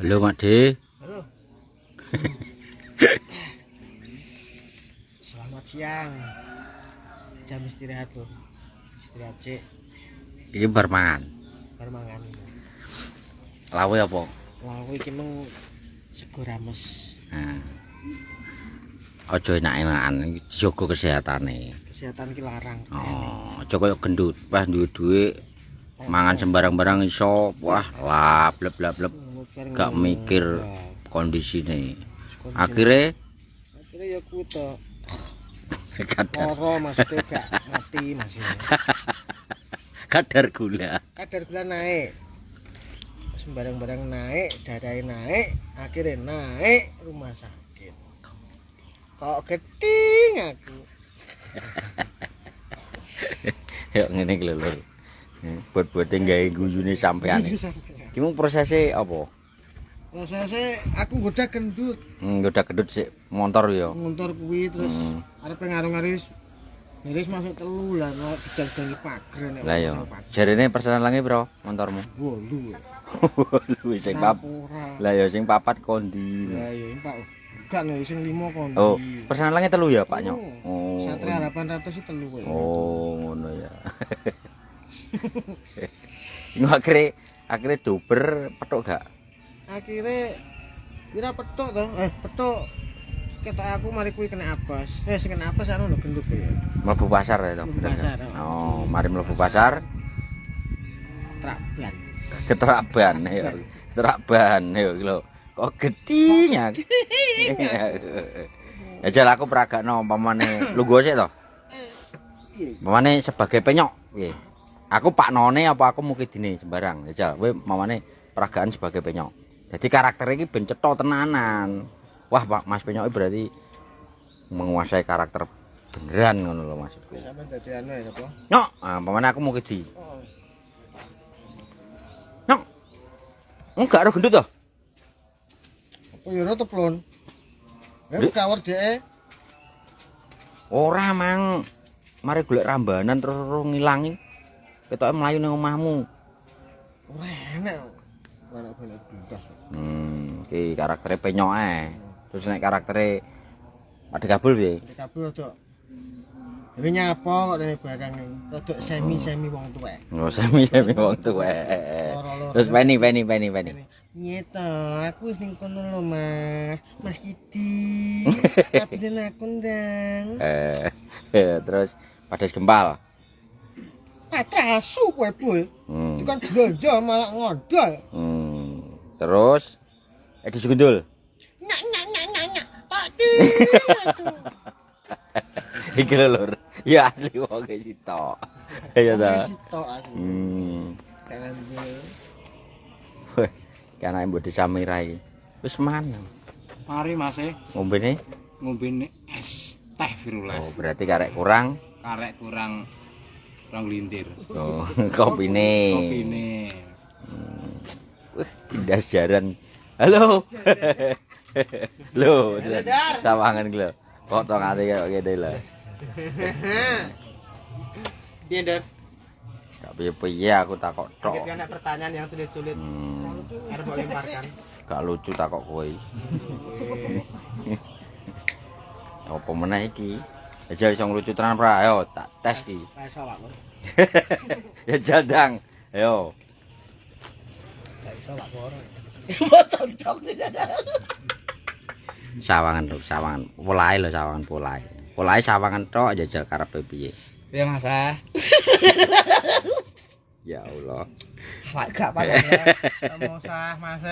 Halo Mak De. Halo. Selamat siang. Jam istirahat loh. Istirahat sih. Iki bar mangan. Baru mangan. Lawe apa? Lalu iki meng sego rames. Nah. Aja enak-enakan iki jaga kesehatane. Kesehatan ki larang. Oh, aja kaya gendut. Wah duwe duit mangan sembarang-barang iso. Wah, lap lep lap lep gak mikir kondisine. Akhire akhirnya ya ku to. kadar Loro maksudnya gak mati masih. kadar gula. Kadar gula naik. Sembarang-barang naik, darahnya naik, akhirnya naik rumah sakit. Kok geding aku. Ya ngene iki lho. Buat-buat gawe guyune sampean. Ki mung prosese apa? Prosesnya aku goda gendut, Hmm, udah gedut sik motor ya. ngontor kuwi terus Hmm. arep ngarung-ngaris Ngiris masuk telu lah, mau didang-dangi pager nek Lah ya. Jarene persenan lange piro motormu? Wolu. Lu sing pap. Lah ya sing papat kondi. Lah ya Pak. Gak nih sing 5 kon. Oh, persenan lange telu ya, Pak Nyok? Oh. Oh. Satria 800 sih telu kowe. Oh, ngono ya. Nggak akhirnya duber petuk gak? Akhire kira petuk to? Eh, petuk ketok aku mari kuwi kena apes. Eh, sing kena apes anu lho gendut ya. Mlebu pasar ya, bener pasar, kan? oh. Oh, mari mlebu pasar, Traban. keteraban ya. Keteraban ya lho. Kok gedhinya. Ya jal aku peragakno umpamane lu gosek to. Piye? Mamane sebagai penyok piye? Aku Pak None apa aku mukidine sembarang. Ya jal, kowe mamane peragaan sebagai penyok. Jadi karakter iki ben cetha tenanan. Wah, Pak Mas Penyok berarti menguasai karakter beneran ngono lho maksudku. Sampe dadi anu ya apa? Nyok, ah mamane aku mukidi. Oh. Nyok. Enggak ada gendut to? Apa ya ora teplon? Ya kawar dhek. Ora mang. Mari golek rambanan terus terus ngilangi. Ketoke mlayu ning omahmu. Ora enak. Blas. Hmm, iki karaktere penyok ae. Terus nek karaktere Ade kabul piye? Kabur rada Dewe nyapa kok dene barang iki. Rada semi-semi wong tuwek. Oh, semi-semi wong tuwek. Terus peni peni peni peni. Nyeto, aku wis ning kono lho, Mas. Mas Kidi. Tapi den aku ndang. Eh, terus padas gempal. Patrasu kowe, Bul. Hmm. Itu kan belanja malah ngodol. hmm. Terus Edi Sugundul. Nyak nyak nyak nyak nyak. Pak Di. Iki lho, Lur. Ya asli wong e sitok. Ya ta. Sitok aku. Hmm. Kangen Weh, ki anake mbok disamirai. Wis mana? Mari Mas e Ngombene? ngombene es teh Firullah. Oh, berarti karek kurang. Karek kurang kurang lintir. Oh, kopine. Kopine. Wih, pindah jaran. Halo. Lho, sawangan ki lho. Potongane kaya ngene lho. Piye, Dek? Gak piye-piye aku takok tok. Kita ada pertanyaan yang sulit-sulit. Hmm, Harus boleh lemparkan. gak lucu takok kowe. Apa meneh iki? Aja iso lucu tenan pra. Ayo tak tes ki. Kayak sawak, Bos. ya jadang. Ayo. Cuma. Sawangan lho, sawangan. Polahe lho sawangan polahe. Polahe sawangan tok jajal karepe piye. Ya, Mas. ah. Ya Allah. Pak gak apa Mau sah, Mas.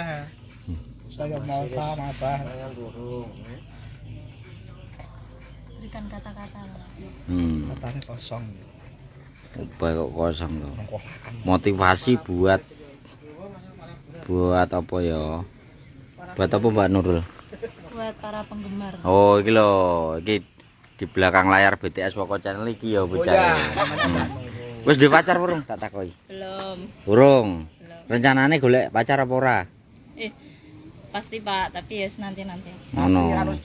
Saya mau sah, Mas. Jangan burung. Berikan kata-kata Hmm. Matanya kosong. Ubah kok kosong loh. Motivasi buat buat apa ya? Buat apa Mbak Nurul? buat para penggemar Oh, iki lho, iki di belakang layar BTS Woko Channel iki ya bocah. Hmm. Wis duwe pacar urung tak takoki? belum Urung. belum Rencanane golek pacar apa ora? eh Pasti Pak, tapi ya nanti nanti. Ngono.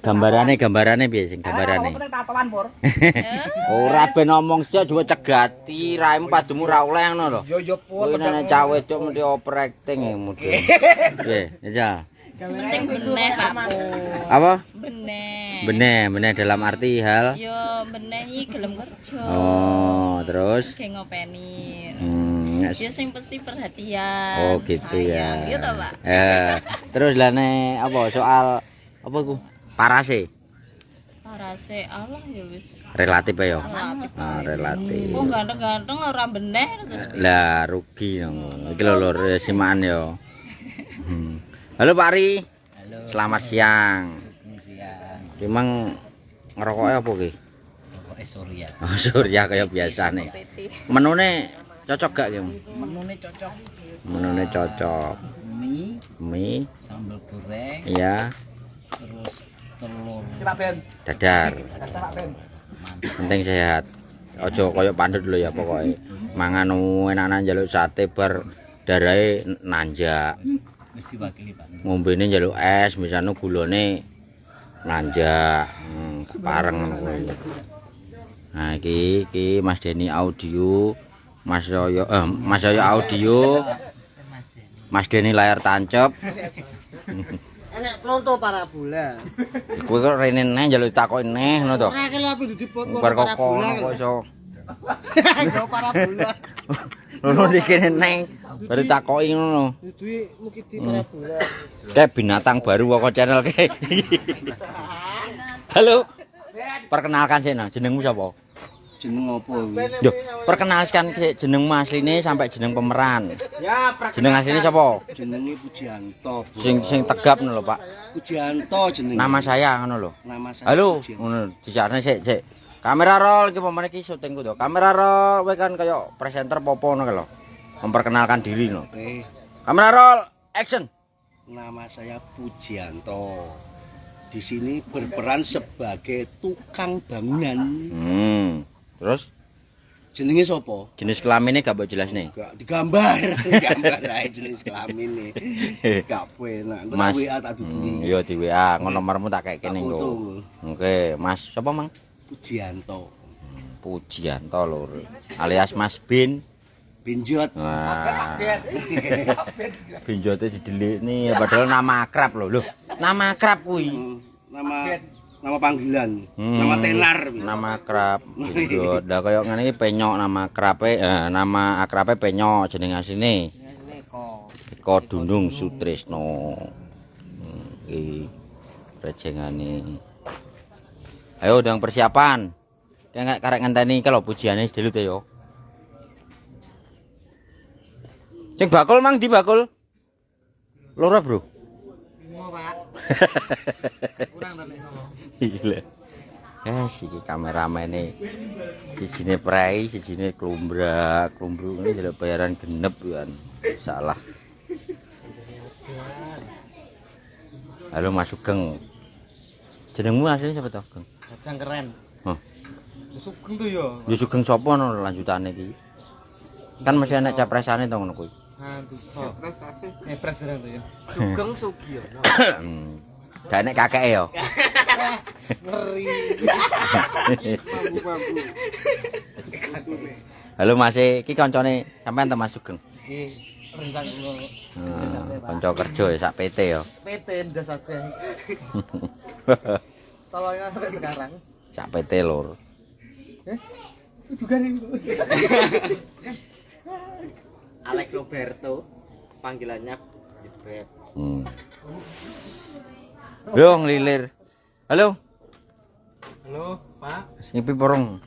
Gambarane gambarane piye sing gambarane? tatoan pur. Ora ben ngomong sih juga cegati raimu padumu ra oleh ngono lho. Yo yo pur. Kowe nek cawe cuk mesti overacting ya mudhe. Piye, ya. Penting beneh Pak Pur. Apa? Beneh. Beneh, beneh dalam arti hal. Yo beneh iki gelem kerja. Oh, terus Kayak ngopeni. hmm, Ya sing pasti perhatian. Oh gitu ya. sayang. Gitu Pak. Eh, terus lah nih apa soal apa ku? Parase Parase Allah ya wis. relatif ya. Relatif. Ah, relatif. Kok ganteng-ganteng ora beneh terus. Lah rugi dong. Iki lho lur ya, simaan ya. Hmm. Halo Pak Ri. Halo. Selamat siang. Siang. Memang ngerokoknya apa ki? Pokoke Surya. Oh, surya kayak biasa nih. Menune cocok gak ki? Menune cocok. Menune cocok. Mie, Mie, sambal goreng, iya, terus telur. dadar. Mantap. Penting sehat. Ojo koyo pandut lho ya pokoknya. Mangan enak-enak njaluk sate bar darahe nanjak. Wis diwakili Pak. Ngombene njaluk es, misalnya gulane nanjak. Hmm, pareng ngono. Nah, iki iki Mas Deni audio, Mas Yoyo eh Mas Yoyo audio, Mas Deni layar tancep. Enek pronto parabola. Kowe kok rene neh njaluk takoki neh ngono to. Ora kelo api di pot Bar kok kok iso. Yo parabola. Ngono dikene neng baru takoki ngono. Duwe mukiti parabola. Kayak binatang baru kok channel ke. Halo. Perkenalkan sih jenengmu sapa? Jeneng opo iki? Yo, perkenalkan sih jenengmu asline sampai jeneng pemeran. Ya, Jeneng asline sapa? Jenenge Pujianto. Sing sing tegap ngono lho, Pak. Pujianto jenenge. Nama saya ngono lho. Nama saya. Halo, ngono dijarne sik sik. Kamera roll iki pemene iki syutingku to. Kamera roll kowe kan kaya presenter popo ngono lho. Memperkenalkan diri no. Oke. Kamera roll action. Nama saya Pujianto. Di sini berperan sebagai tukang bangunan. Hmm. Terus Jenenge sapa? jenis kelaminnya gak mbok jelas nih. Gak digambar, gambar ae jenis kelamin Gak penak. Mas. WA tak Hmm, dudungi. iya di WA, ngono nomormu tak kayak Tak kene nggo. Oke, Mas sapa Mang? Pujianto. Pujianto lur. Alias Mas Bin. Binjot. Wah. Binjote didelik nih padahal nama akrab lho. Loh, nama akrab kuwi. Hmm, Nama nama panggilan. Hmm, Nama tenar. Nama akrab. Binjot. Lah kaya ngene iki penyok nama akrabe, eh, nama akrabe penyok jeneng asline. Eko Dundung Sutrisno. Hmm, Iki rejengane. Ayo udang persiapan. Kayak karek ngenteni kalau pujiane sedelut ya. yo. Sing bakul mang di bakul. Loro, Bro. Mau, Pak. Kurang tapi gila. Ya, eh si kameramen e. nih di sini prei di sini kelumbra kelumbrung ini jadi bayaran genep kan salah. Halo masuk jadi jenengmu asli siapa tau geng? Kacang keren. Huh. Tuh ya Yusuf Sugeng sopo no lanjutannya ki kan masih anak capresannya tau ngono kuy Santus. Capres asli. Eh, tuh ya. Sugeng Sugiono. Hmm. Gak enek kakeke ya. Ngeri. Halo Mas, iki kancane sampean to Mas Sugeng. Iki Hmm, kanca kerja ya sak PT ya. PT ndas akeh. Tolongnya sampai sekarang. Sak PT lur. Juga nih. Alex Roberto panggilannya Jebret Hmm. Yo ngelilir. Halo, halo pak ngipi porong.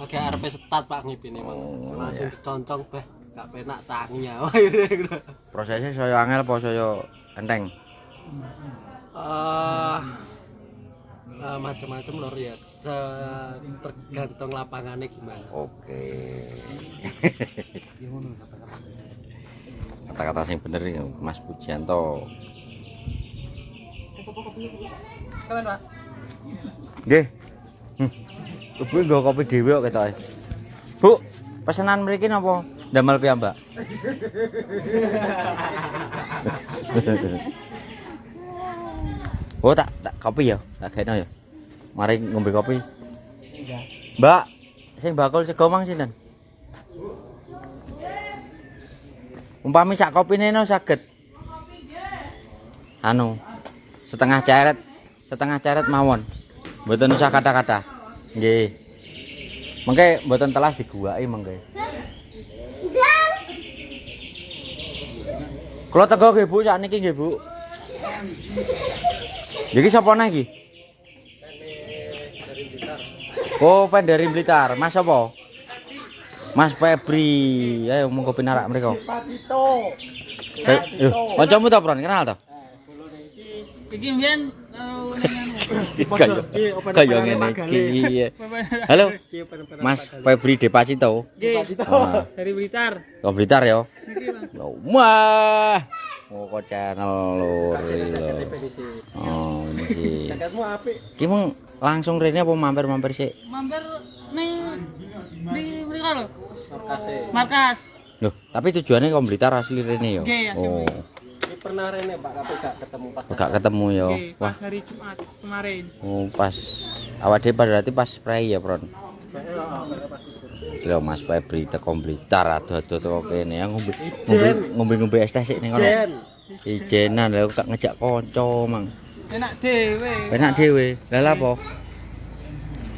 pakai arep setat pak ngipine emang Oh, langsung ya. diconcong beh gak penak tanginya Prosesnya saya angel apa saya enteng? eh eh, macam-macam lor ya Se- tergantung lapangannya gimana Oke. Kata-kata sing bener iki Mas Pujianto. Keren, Pak. Nggih. Hmm. Ibu nggo kopi dhewe kok ketoke. Bu, pesanan mriki napa? Damel piyambak. oh tak tak kopi ya, tak gaeno ya. Mari ngombe kopi. Mbak, sing bakul sego mang sinten? Umpami sak kopine no saged. Anu, setengah ceret, setengah ceret mawon. Mboten usah kata-kata. Nggih. Mengke mboten telas diguwaki mengke. Kula tega nggih Bu, sakniki nggih Bu. Sapa neh iki? Oh, pen dari Blitar. Mas apa? Mas Febri. Ayo monggo pinarak mriko. Pacito. Eh, Yo, kancamu ta? Kenal ta? Iki mbiyen ning anu. Ngene iki. Halo, Mas Febri Depacito. Nggih, Ah, dari Blitar. Kok Blitar ya? Wah. Oh, kok channel lur. Oh, ini sih. Jaketmu apik. Ki mung langsung rene apa mampir-mampir sik? Mampir ning di mriko lho. Markase. Markas. Loh, tapi tujuannya kok Blitar asli rene ya? Oh, pernah rene Pak tapi gak ketemu pas. gak ketemu ya. Nggih, Wah, pas hari Jumat kemarin. oh, pas awak dhewe berarti pas spray ya, Pron. Lho Mas Febri teko Blitar ado-ado teko kene ya ngombe ngombe ngombe es teh sik ning kono. Jen. Ijenan lho tak ngejak kanca, Mang. Enak dhewe. Penak dhewe. Lah lha apa?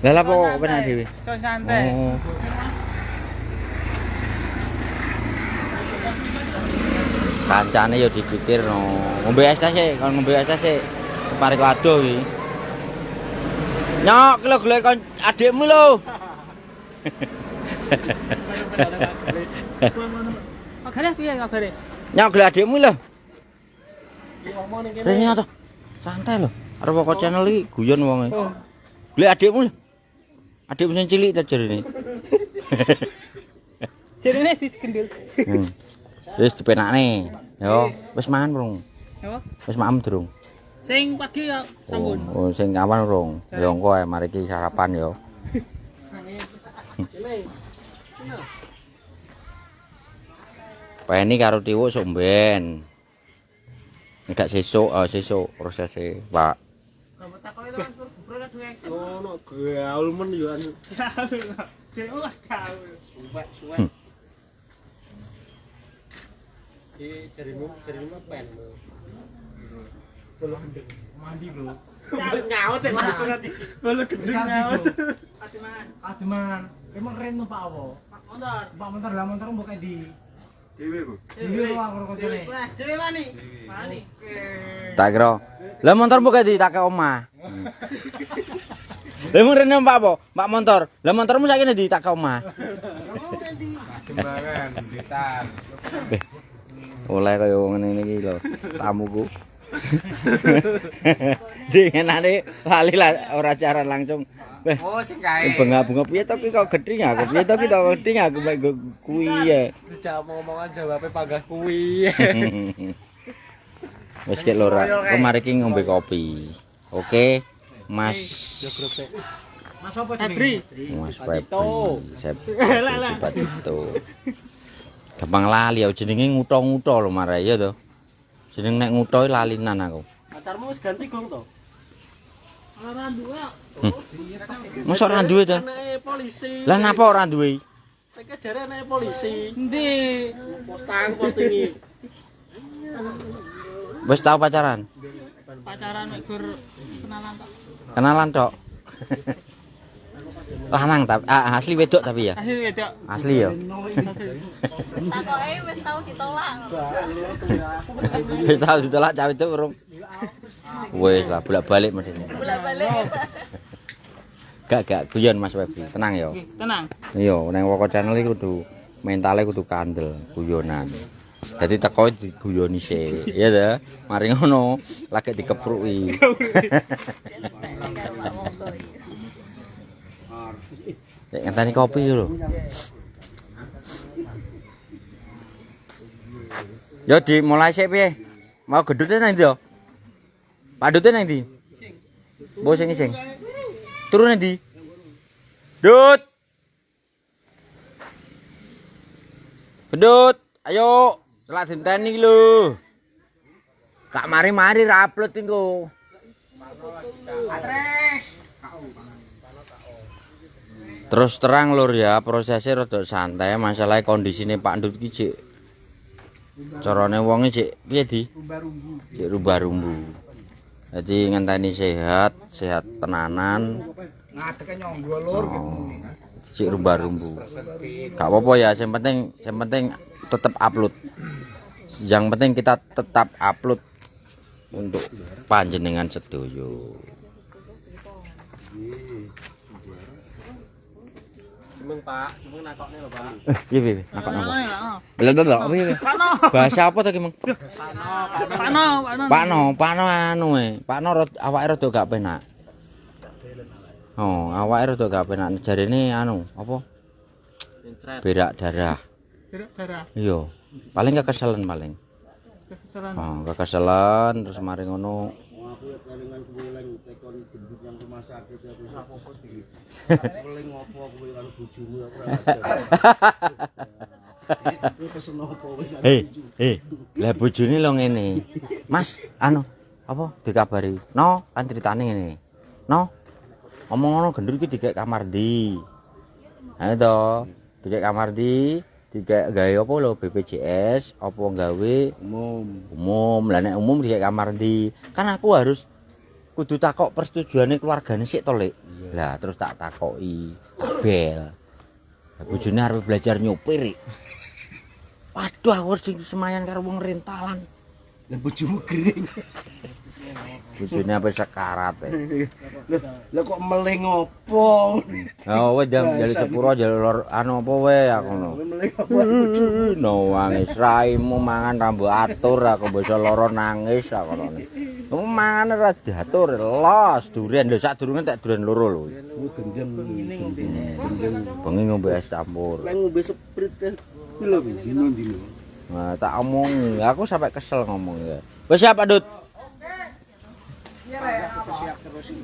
Lah lha apa kok penak dhewe? Santai. Oh. Kancane ya dipikir no. Ngombe es teh sik, kon ngombe es teh sik. Parek adoh iki. Nyok, lho golek kon adikmu lho. Kabare piye kabare? Nyok golek adikmu lho. Kene. Rene to. Santai lho. Arep kok channel iki guyon wonge. Oh. Golek adikmu lho. Adikmu sing cilik ta jarene. Sirine diskendil. Hmm. Wis dipenakne. Yo, wis mangan burung. Apa? Wis maem durung. Sing pagi ya Oh, sampun. oh sing awan urung. Ya engko ae mari ki sarapan yo. Peni karo tiwuk somben. Nek sesuk, oh sesuk prosese, Pak. Ngono gaul men yo anu. Sing oh tahu. Suwek suwek. Iki jarimu jarimu pen. Belum gendeng. Mandi bro. Nyaut ya langsung nanti. Belum gendeng nyaut. Atiman. Ademan, emang keren tuh Pak Awo. Motor. Pak motor lah motor mbok kayak di. Dewe, Bu. Dewi lo aku koncone. Wah, dhewe mani. Mani. Tak kira. Lah motor mbok di tak ke omah. Lah mung rene Pak apa? Pak motor. Lah motormu saiki ndi tak ke omah. Kembangan Blitar. Oleh kaya ngene iki lho, tamuku. Dingenane lali lah ora siaran langsung. Oh, sing kae. bunga-bunga piye to ki kok gedhing aku? Piye to ki to gedhing aku mek kuwi ya. Dijak omongan jawabnya panggah kuwi. Wis kek lho. Kemari ki ngombe kopi. Oke, Mas Yo grup e. Mas apa Febri. Mas Patito. Febri. Sep- Patito. Gampang lali ya jenenge nguto-nguto lho marai ya to. Jeneng nek nguto lalinan aku. Pacarmu wis ganti gong to? Ora dua. Mosok ora duwe to? Polisi. Lah napa ora duwe? Saya jare anake polisi. Endi? Postang postingi. Wis tau pacaran? Pacaran mek gur kenalan tok. Kenalan tok. Lanang tapi ah, asli wedok tapi ya. Asli wedok. Asli ya. Takoke wis tau ditolak. Wis tau ditolak cawe itu urung. Wis lah bolak-balik mesti. Bolak-balik. Gak gak guyon Mas Webi. Tenang ya. Tenang. Iya, nang Woko channel iki kudu mentale kudu kandel, guyonan. Jadi teko diguyoni sik, ya ta? Mari ngono, lagi dikepruki. Nek ngenteni kopi lho. Yo dimulai sik piye? Mau gedute nang ndi yo? Padute nang ndi? Mbok sing sing. Turun nang ndi? Dut. Gendut, ayo. Selak dinteni lho. Kak mari-mari ra upload engko. Terus terang lur ya, prosesnya rada santai, masalah kondisine Pak Ndut ki cik. Carane wonge cik piye di? Cik rubah-rumbu. Jadi ngenteni sehat, sehat tenanan. Ngadeke nyonggo lur. Oh, cik rubah-rumbu. Gak apa-apa ya, yang penting yang penting tetap upload. Yang penting kita tetap upload untuk panjenengan sedoyo. Cemeng Pak, cemeng nakokne lho Pak. Eh, piye piye? Nakon apa? Bela apa piye? Bahasa apa to ki, Mang? Pano, pano. Pakno, Pakno anu e. Pakno awake rada gak penak. Oh, awake rada gak penak. Jarine anu, apa? Berak darah. Berak darah. Iya. Paling kekeselan paling. Kekesalan. Oh, kekeselan terus mari ngono. Aku ya kelingan kuwi lang tekon gendut yang rumah sakit ya wis apa iki. Keling ngopo kuwi karo bojomu aku ora ada. Kuwi pesen opo kuwi karo Hei, bojomu? hei. Lah bojone lo ngene. Mas, anu, apa dikabari? No, kan ceritane ngene. No. Ngomong ngono gendut iki dikek kamar ndi? Ayo to, dikek kamar ndi? Dikek gawe apa lho BPJS, apa gawe Umum. umum. Lah nek umum dikek kamar ndi? Kan aku harus kudu takok persetujuane keluargane sik to, Lek. Lah terus tak takoki, tak bel. Bojone arep belajar nyopir. Waduh, aku harus semayan karo wong rentalan. Lah bojomu gering. Bojone apa sekarat e. Lah lah kok meleng opo? Oh, wis jam jale sepuro jale lor anu apa wae aku ngono. Kowe meleng opo bojomu? No wangis raimu mangan tambo atur aku bisa loro nangis aku ngono. Kamu mangan ora diatur los durian lho sak durunge tak durian loro lho. Gendeng ngene. Bengi ngombe es campur. Lek ngombe sprit kan. Kuwi lho dino-dino. Nah, tak omong, aku sampai kesel ngomong ya. Wis siap, Pak Dut?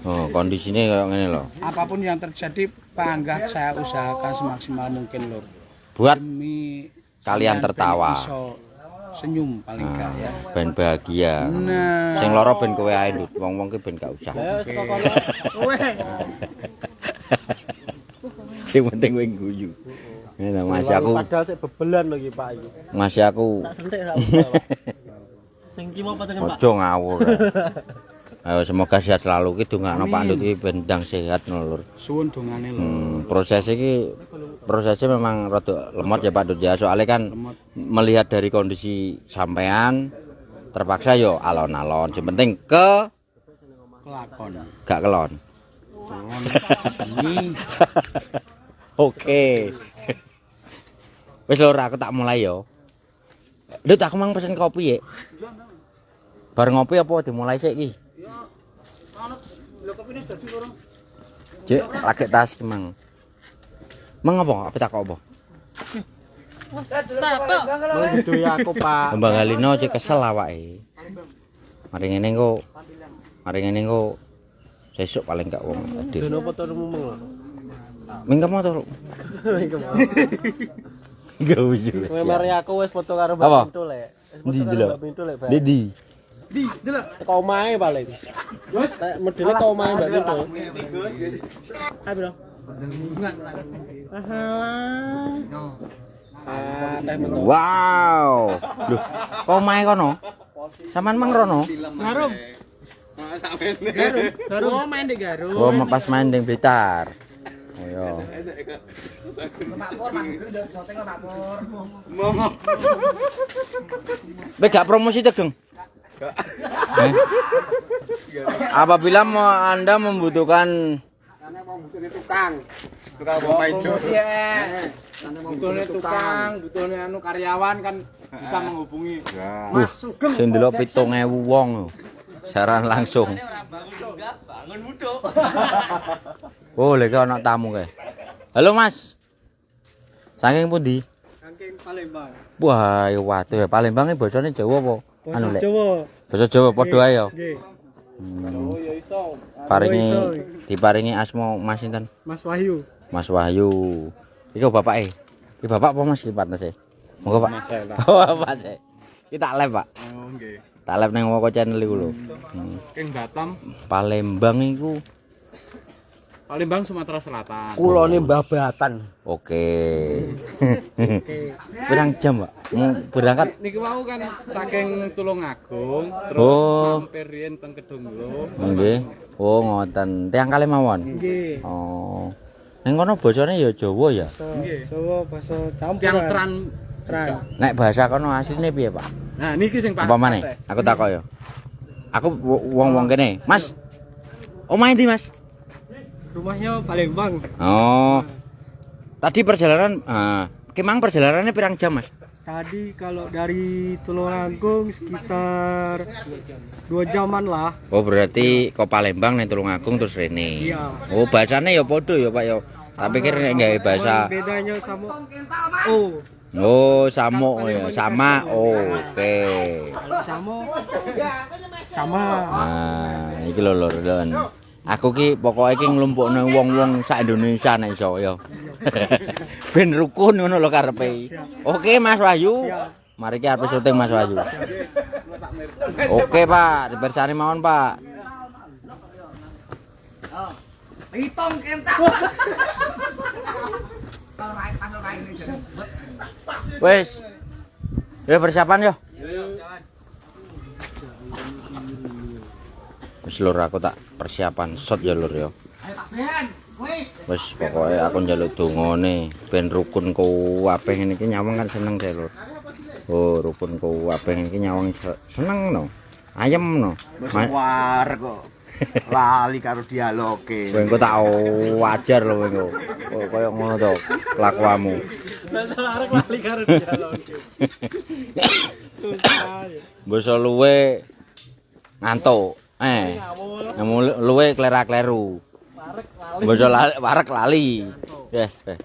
Oh, kondisinya kayak gini loh. apapun yang terjadi panggah saya usahakan semaksimal mungkin lur Buat demi Kalian tertawa. senyum paling gak ya ben bahagia. nah Sing loro ben kowe ae, Dut. Wong-wong ki ben gak usah. Kono. Sing penting kowe guyu. Ngene masih aku, padahal sik bebelan lho iki Pak iki. masih aku Tak sentik ra apa. Sing ki mau patengan Pak. ojo ngawur. Ayo semoga sehat selalu ki dongakno Pak Dut iki ben ndang sehat no, Lur. suwun dongane lur Hmm, proses iki prosesnya memang rada lemot ya Pak Dut ya. Soalnya kan lemot melihat dari kondisi sampean terpaksa yo alon-alon. Yang penting ke kelakon gak kelon. ini Oke. Wis lho aku tak mulai yo. Dut aku mang pesen kopi ya. Bar ngopi apa dimulai sik iki? Cek, lagi tas ki, mang. Mang apa? Apa tak apa? Takok. Mengidui aku Pak. Mbak Galino cek kesel awake. Mari ngene engko. Mari ngene engko. Sesuk paling gak wong adil. Dono foto mumeng lho. Mingkem to. Gak ujung. Memori aku wes foto karo Mbak Pintul lek. Di delok. Di di. Di delok. Teko omahe paling. Gus, medele teko omahe Mbak Pintul. Ah bro. Wow. Loh, kok omahe kono? Saman mang rono? Ngarum. Nah, garum, garum main di Garum. Oh, pas main di Blitar. Oh, iya. Be gak promosi tegeng. Eh? Apabila mau Anda membutuhkan Karena mau butuh tukang. promosi ya butuhnya tukang butuhnya anu karyawan kan bisa menghubungi Wih, sing delok 7000 wong lho. Saran langsung. Oh, lek ana tamu kae. Halo, Mas. Saking pundi? Saking Palembang. Wah, ya waduh, Palembang iki basane Jawa apa? Anu lek. Jawa. Basa Jawa padha ae ya. Nggih. Hmm. ya iso. Paringi iso. diparingi asma Mas sinten? Mas Wahyu. Mas Wahyu. Iku bapake. Iki bapak apa Mas iki partners e? Monggo, Pak. Oh, Mas. Iki tak live, Pak. Oh, nggih. Tak live ning Woko channel iku lho. Hmm. King Batam, Palembang iku. Palembang Sumatera Selatan. Kulone Mbah Batan. Oke. Pirang jam, Pak? Mau berangkat Niki mau kan saking Tulungagung, terus Oh. mampir riyen teng Kedunglo. Nggih. Oh, ngoten. Tiang kali mawon. Nggih. Oh. Ning kono bosone ya Jawa ya. Nggih. Jawa bahasa campur. Tiang tran. Tran. Nek bahasa kono asline piye, Pak? Nah, niki sing Apa maneh? Aku takok ya. Aku wo- wong-wong kene. Mas. Omahe ndi, Mas? Rumahnya Palembang. Oh. Tadi perjalanan ah, Kemang perjalanannya pirang jam, Mas? Tadi kalau dari Tulungagung sekitar dua jaman lah. Oh, berarti kok Palembang ning Tulungagung terus rene. Iya. Oh, bahasane ya padha ya, Pak ya. Tak pikir nek gawe bahasa bedanya sama oh Oh, samo ya, sama. Oh, oke. kalau sama sama Nah, iki lho lur, lur. Aku ki pokoke iki nglumpukne wong-wong sak Indonesia nek iso ya. ben rukun ngono lho karepe. Oke, Mas Wahyu. Mari ki arep syuting Mas Wahyu. Oke, Pak, dipersani mawon, Pak. Wes. Ya persiapan yo. Wis lur aku tak persiapan shot ya lur ya. Wis pokoke aku njaluk dongane ben rukun kuwabeh ngene iki nyawang kan seneng saya lur. Oh, rukun kuwabeh ngene iki nyawang se- seneng no. Ayem no. Wis Ma- war kok. Lali karo dialoge. Kowe engko tak wajar lho kowe. Oh, kaya ngono to kelakuanmu. Masalah arek lali karo dialog. Susah. ya. Basa luwe ngantuk. Eh. Nemu luwe klera-kleru. Basa lali, warek lali. Eh, eh.